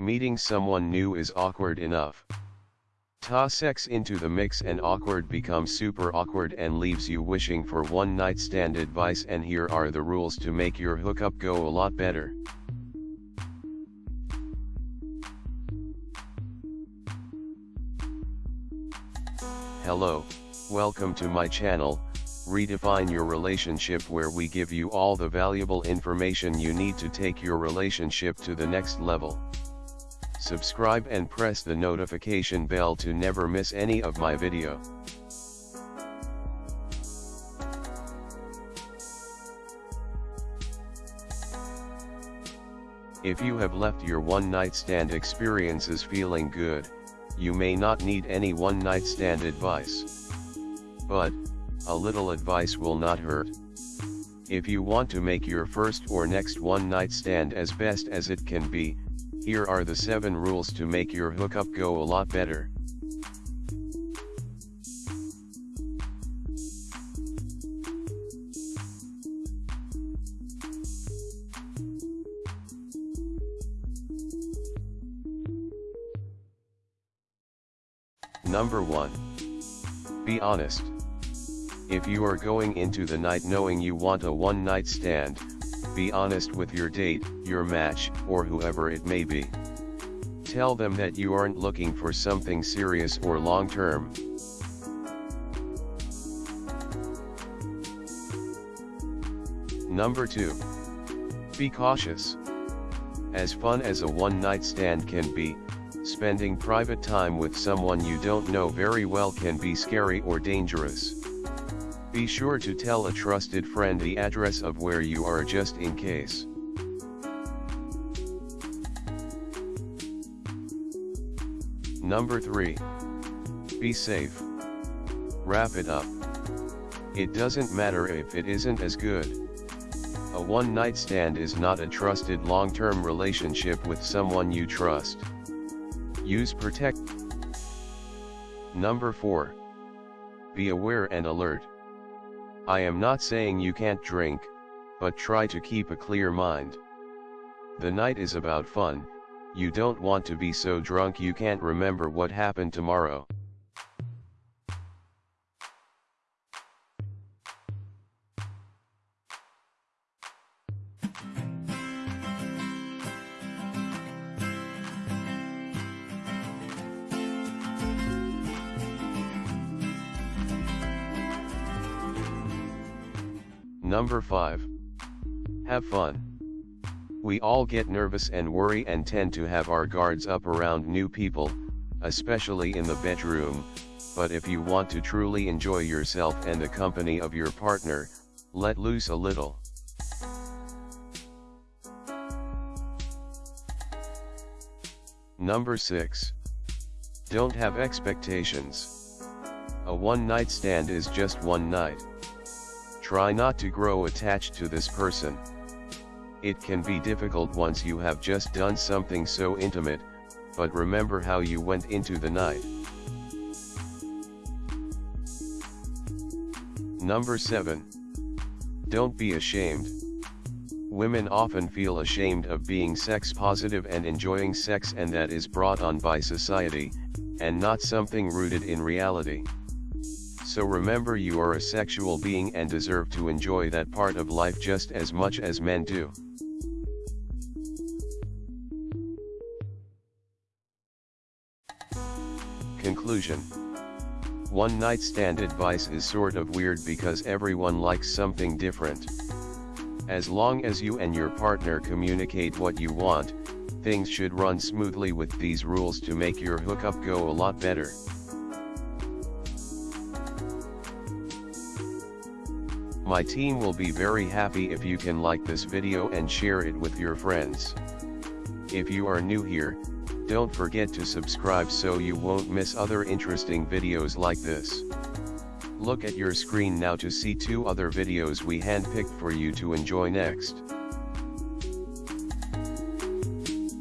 meeting someone new is awkward enough. Toss sex into the mix and awkward becomes super awkward and leaves you wishing for one night stand advice and here are the rules to make your hookup go a lot better. Hello, welcome to my channel, Redefine Your Relationship where we give you all the valuable information you need to take your relationship to the next level. Subscribe and press the notification bell to never miss any of my video. If you have left your one night stand experiences feeling good, you may not need any one night stand advice. But, a little advice will not hurt. If you want to make your first or next one night stand as best as it can be, here are the 7 rules to make your hookup go a lot better. Number 1. Be honest. If you are going into the night knowing you want a one night stand, be honest with your date, your match, or whoever it may be. Tell them that you aren't looking for something serious or long term. Number 2. Be cautious. As fun as a one night stand can be, spending private time with someone you don't know very well can be scary or dangerous. Be sure to tell a trusted friend the address of where you are just in case. Number 3. Be safe. Wrap it up. It doesn't matter if it isn't as good. A one night stand is not a trusted long term relationship with someone you trust. Use protect. Number 4. Be aware and alert. I am not saying you can't drink, but try to keep a clear mind. The night is about fun, you don't want to be so drunk you can't remember what happened tomorrow. Number 5. Have fun. We all get nervous and worry and tend to have our guards up around new people, especially in the bedroom, but if you want to truly enjoy yourself and the company of your partner, let loose a little. Number 6. Don't have expectations. A one night stand is just one night. Try not to grow attached to this person. It can be difficult once you have just done something so intimate, but remember how you went into the night. Number 7. Don't be ashamed. Women often feel ashamed of being sex positive and enjoying sex and that is brought on by society, and not something rooted in reality. So remember you are a sexual being and deserve to enjoy that part of life just as much as men do. Conclusion One night stand advice is sort of weird because everyone likes something different. As long as you and your partner communicate what you want, things should run smoothly with these rules to make your hookup go a lot better. My team will be very happy if you can like this video and share it with your friends. If you are new here, don't forget to subscribe so you won't miss other interesting videos like this. Look at your screen now to see two other videos we handpicked for you to enjoy next.